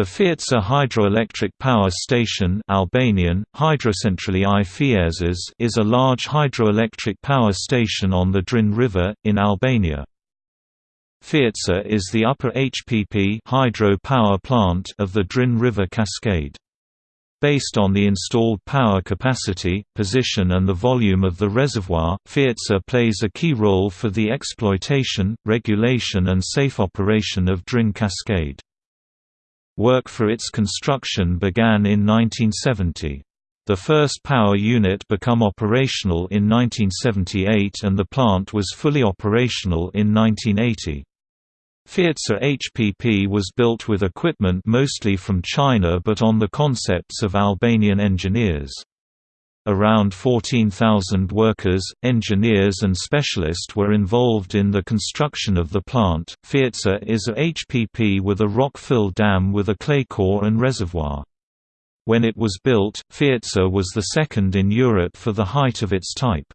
The Fierza hydroelectric power station Albanian, i is a large hydroelectric power station on the Drin River, in Albania. Fierza is the upper HPP hydro power plant of the Drin River cascade. Based on the installed power capacity, position and the volume of the reservoir, Fierza plays a key role for the exploitation, regulation and safe operation of Drin Cascade. Work for its construction began in 1970. The first power unit became operational in 1978 and the plant was fully operational in 1980. Fierza HPP was built with equipment mostly from China but on the concepts of Albanian engineers. Around 14,000 workers, engineers and specialists were involved in the construction of the plant. Fierza is a HPP with a rock-fill dam with a clay core and reservoir. When it was built, Fierza was the second in Europe for the height of its type.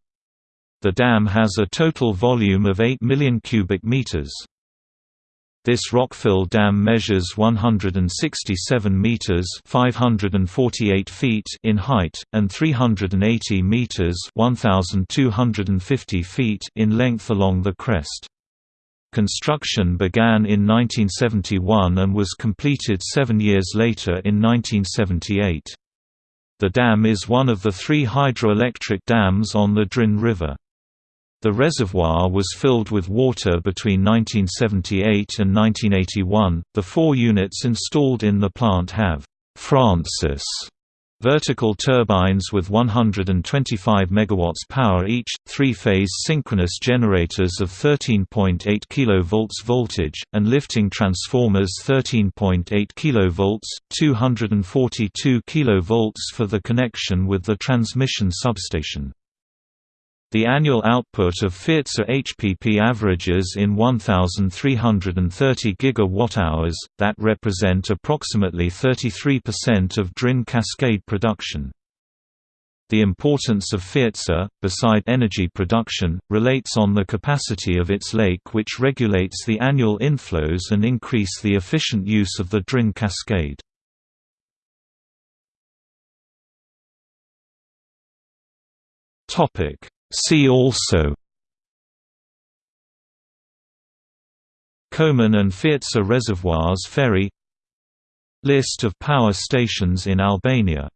The dam has a total volume of 8 million cubic meters. This rock-fill dam measures 167 meters (548 feet) in height and 380 meters (1250 feet) in length along the crest. Construction began in 1971 and was completed 7 years later in 1978. The dam is one of the three hydroelectric dams on the Drin River. The reservoir was filled with water between 1978 and 1981. The four units installed in the plant have Francis vertical turbines with 125 MW power each, three-phase synchronous generators of 13.8 kV voltage, and lifting transformers 13.8 kV, 242 kV for the connection with the transmission substation. The annual output of Fierza HPP averages in 1,330 gigawatt-hours, that represent approximately 33% of Drin Cascade production. The importance of Fierza, uh, beside energy production, relates on the capacity of its lake which regulates the annual inflows and increase the efficient use of the Drin Cascade. Topic See also. Koman and Fierza reservoirs ferry. List of power stations in Albania